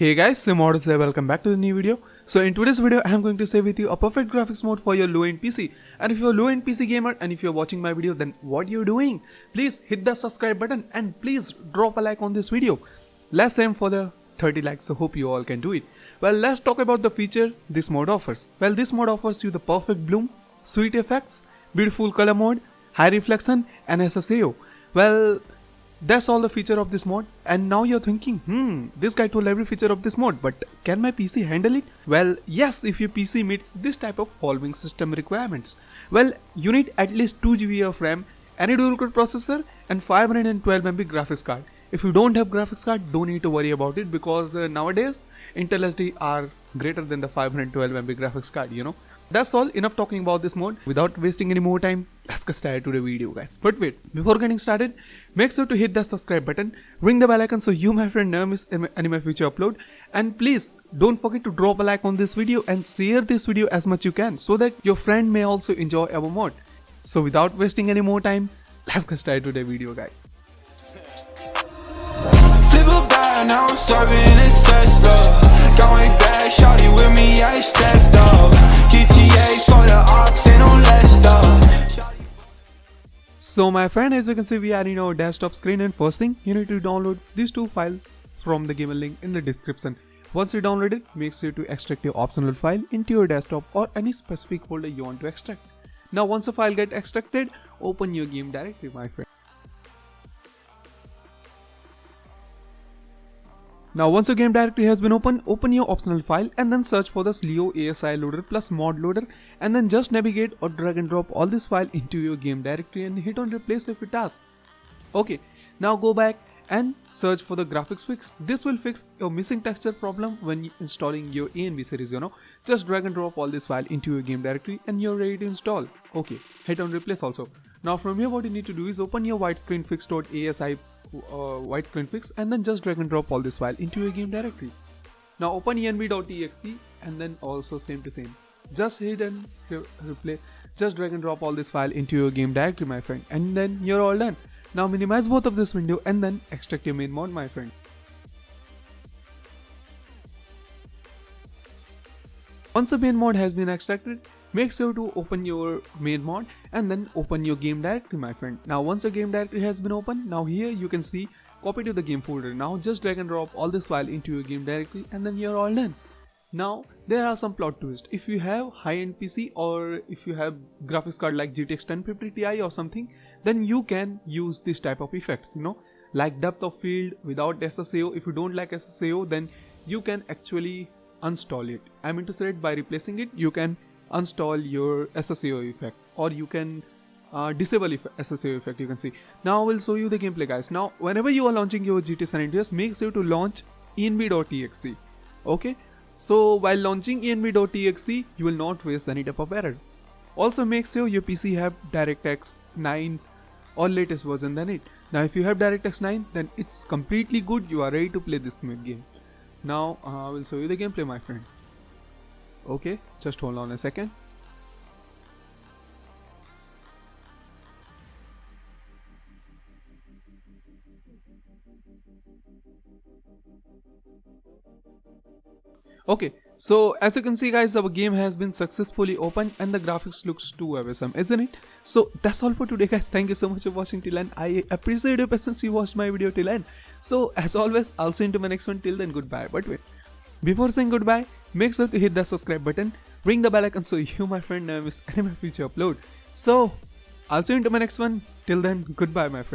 Hey guys, Simodus here, welcome back to the new video. So in today's video, I am going to share with you a perfect graphics mode for your low-end PC. And if you're a low-end PC gamer and if you're watching my video, then what are you doing? Please hit the subscribe button and please drop a like on this video. Let's aim for the 30 likes, so hope you all can do it. Well, let's talk about the feature this mode offers. Well, this mode offers you the perfect bloom, sweet effects, beautiful color mode, high reflection and SSAO. Well, that's all the feature of this mod and now you're thinking hmm this guy told every feature of this mod but can my PC handle it? Well yes if your PC meets this type of following system requirements. Well you need at least 2 GB of RAM, any dual core processor and 512 MB graphics card. If you don't have graphics card don't need to worry about it because uh, nowadays Intel SD are greater than the 512 MB graphics card you know. That's all. Enough talking about this mode. Without wasting any more time let's get started to the video guys. But wait before getting started make sure to hit the subscribe button ring the bell icon so you my friend never miss any my future upload. And please don't forget to drop a like on this video and share this video as much you can so that your friend may also enjoy our mod so without wasting any more time let's get started to the video guys. Now I'm serving a Tesla. Going back, shawty with me, I So my friend, as you can see, we are in our desktop screen and first thing, you need to download these two files from the given link in the description. Once you download it, make sure to extract your optional file into your desktop or any specific folder you want to extract. Now once the file get extracted, open your game directory my friend. Now once your game directory has been opened, open your optional file and then search for the Slio ASI loader plus mod loader and then just navigate or drag and drop all this file into your game directory and hit on replace if it asks. Okay, now go back and search for the graphics fix. This will fix your missing texture problem when installing your ENB series, you know. Just drag and drop all this file into your game directory and you're ready to install. Okay, hit on replace also. Now from here what you need to do is open your widescreen fix.asi uh, widescreen fix and then just drag and drop all this file into your game directory. Now open env.exe and then also same to same. Just hit and replay. Just drag and drop all this file into your game directory my friend and then you're all done. Now minimize both of this window and then extract your main mod my friend. Once the main mod has been extracted, make sure to open your main mod and then open your game directory my friend. Now once your game directory has been opened now here you can see copy to the game folder. Now just drag and drop all this file into your game directory and then you're all done. Now there are some plot twists. If you have high-end pc or if you have graphics card like gtx 1050 ti or something then you can use this type of effects you know. Like depth of field without ssao if you don't like ssao then you can actually uninstall it. I mean to say by replacing it you can uninstall your SSAO effect or you can uh, disable if SSAO effect you can see. Now I will show you the gameplay guys. Now whenever you are launching your GTA San Andreas make sure to launch env.exe okay. So while launching env.exe you will not face any type of error. Also make sure your PC have DirectX 9 or latest version than it. Now if you have DirectX 9 then it's completely good you are ready to play this game. Now uh, I will show you the gameplay my friend okay just hold on a second Okay, so as you can see guys, our game has been successfully opened and the graphics looks too awesome, isn't it? So that's all for today guys. Thank you so much for watching till end. I appreciate your patience you watched my video till end. So as always, I'll see you in my next one. Till then, goodbye. But wait, before saying goodbye, make sure to hit the subscribe button, ring the bell icon so you my friend never miss any of my future upload. So, I'll see you into my next one. Till then, goodbye my friend.